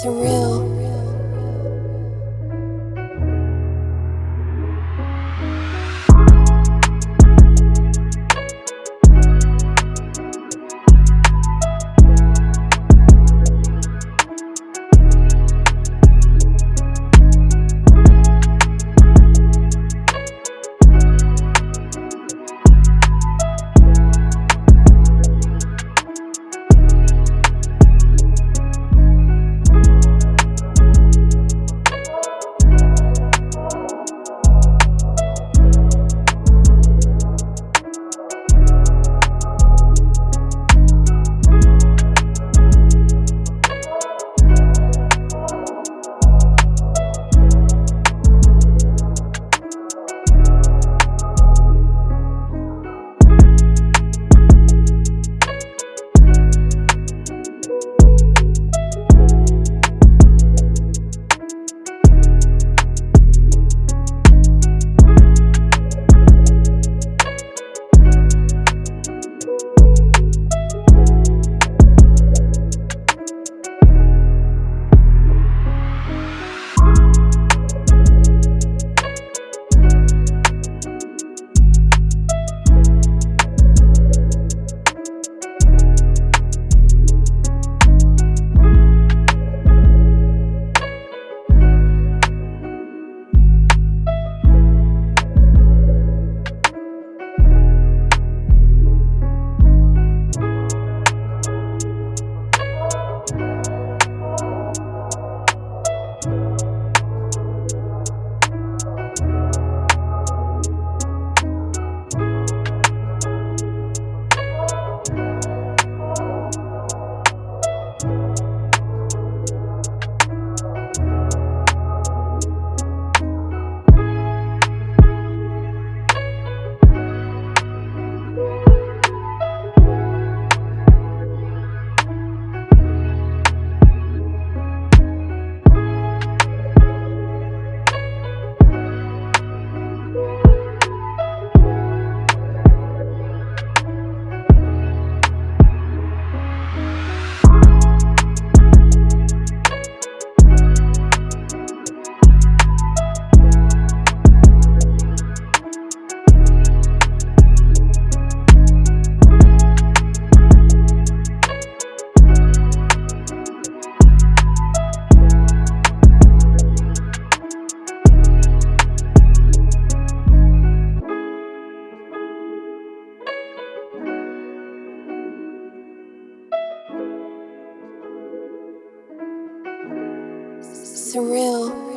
surreal. Surreal.